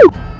you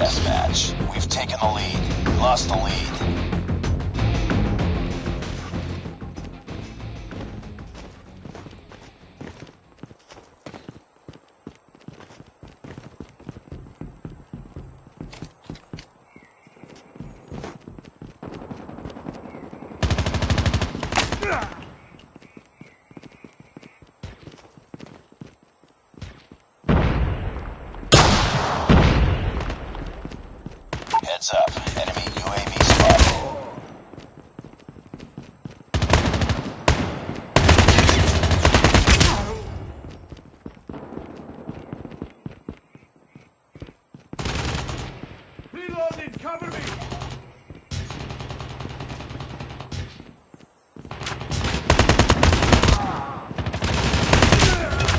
Deathmatch. We've taken the lead. Lost the lead. Heads up. Enemy UAV spotted. Reloading, cover me!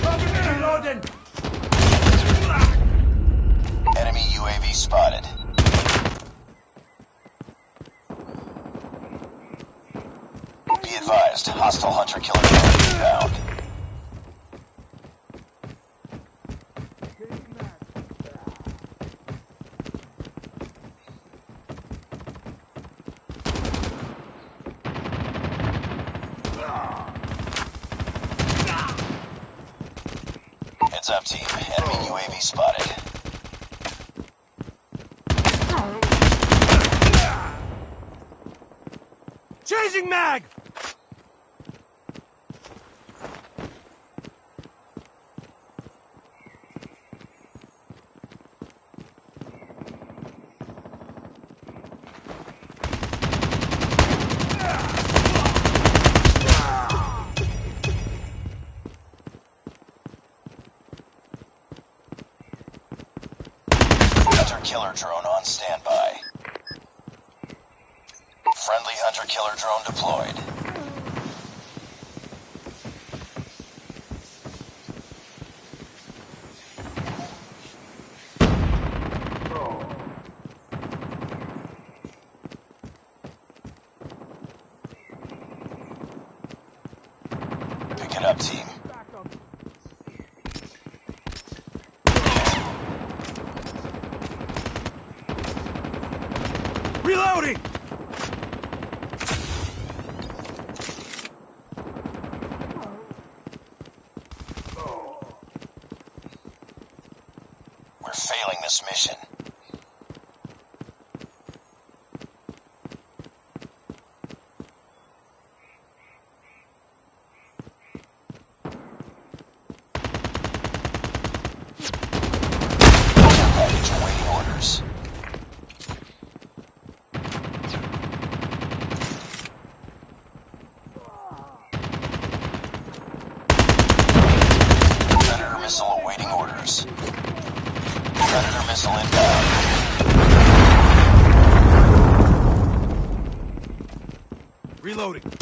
Cover me, reloading! Enemy UAV spotted. Be advised, hostile hunter killer drone inbound. Heads up team, enemy UAV spotted. Changing mag! Killer drone on standby. Friendly hunter killer drone deployed. Up. Reloading! Failing this mission. Package awaiting orders. Predator missile awaiting orders. Predator missile inbound. Reloading.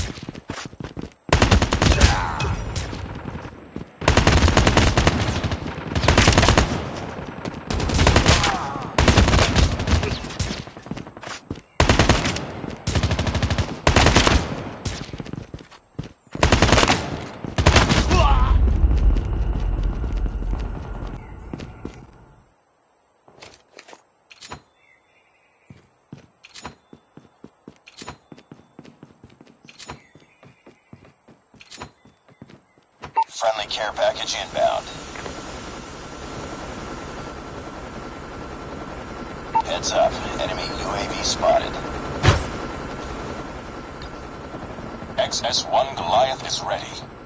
Inbound. Heads up. Enemy UAV spotted. XS-1 Goliath is ready.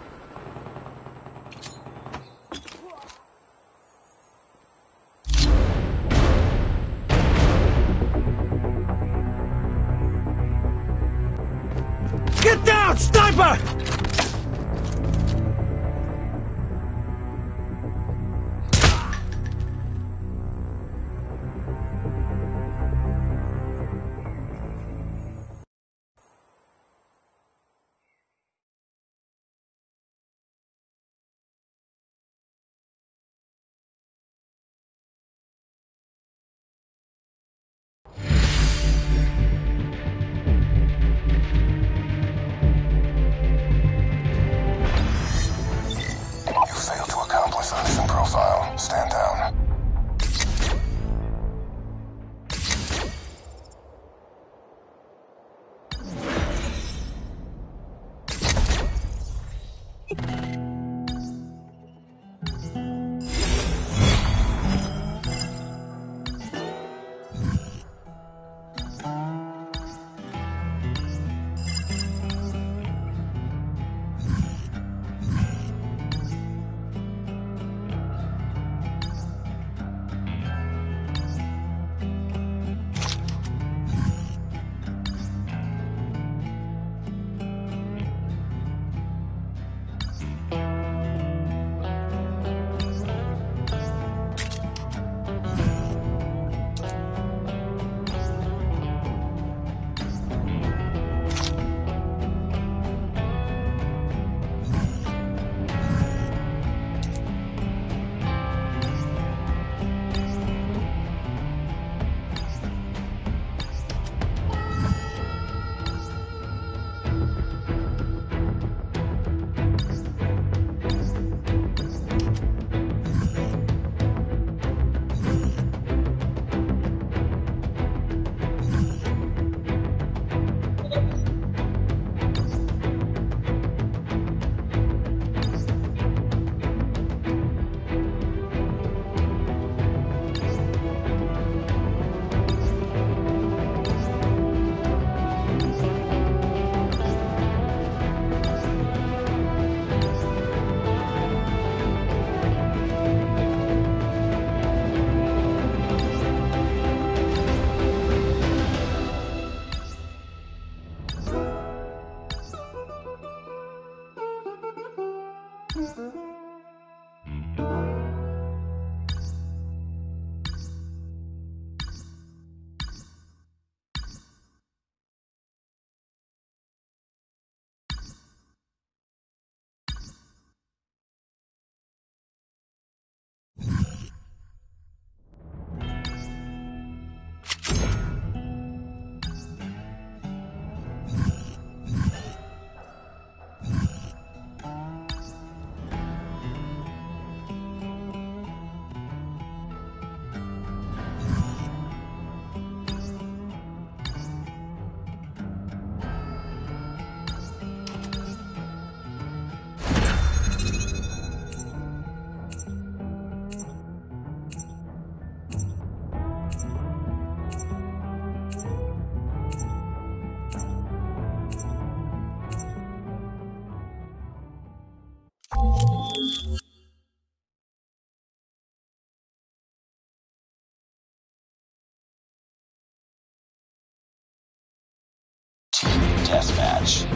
Deathmatch.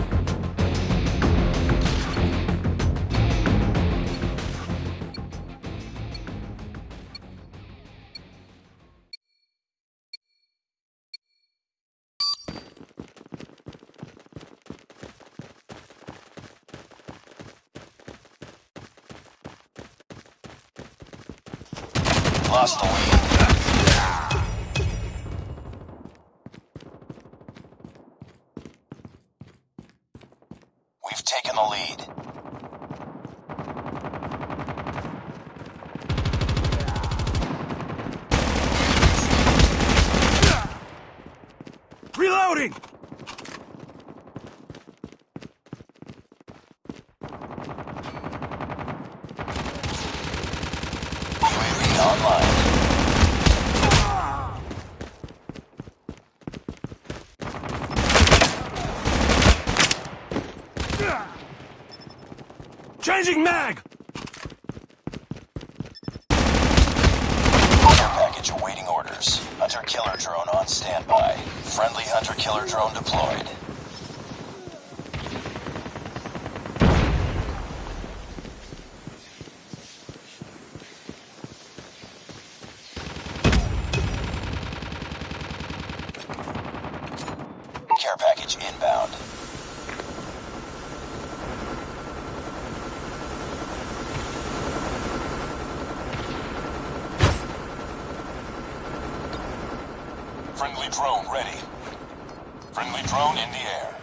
Lost the lead. We've taken the lead. Reloading! Changing mag! Care package awaiting orders. Hunter killer drone on standby. Friendly hunter killer drone deployed. Care package inbound. Friendly drone ready. Friendly drone in the air.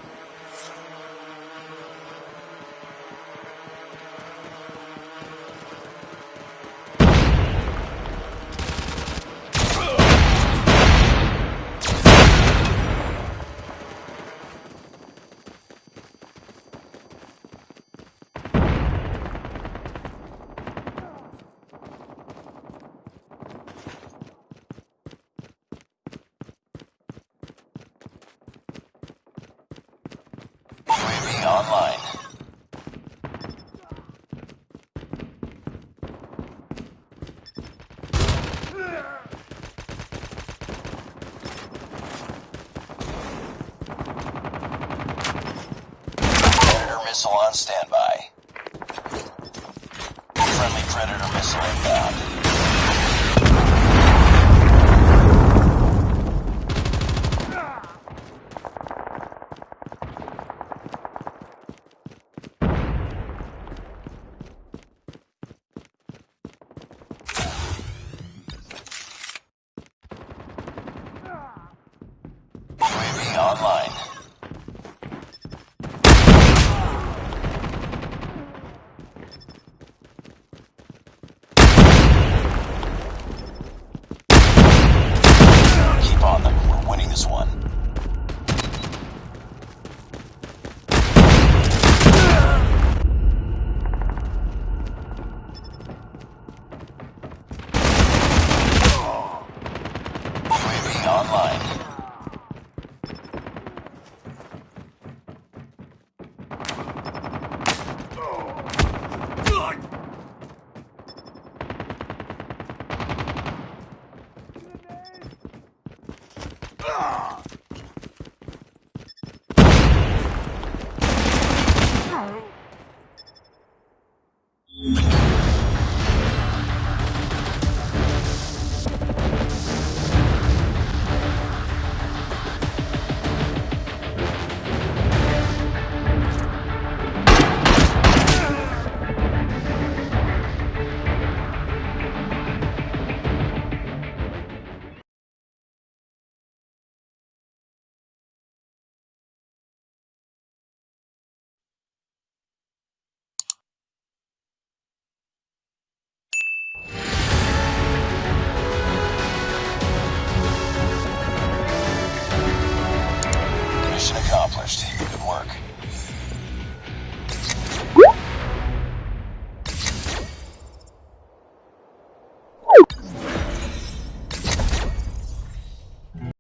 UAV online. Predator missile on standby. Friendly Predator missile inbound.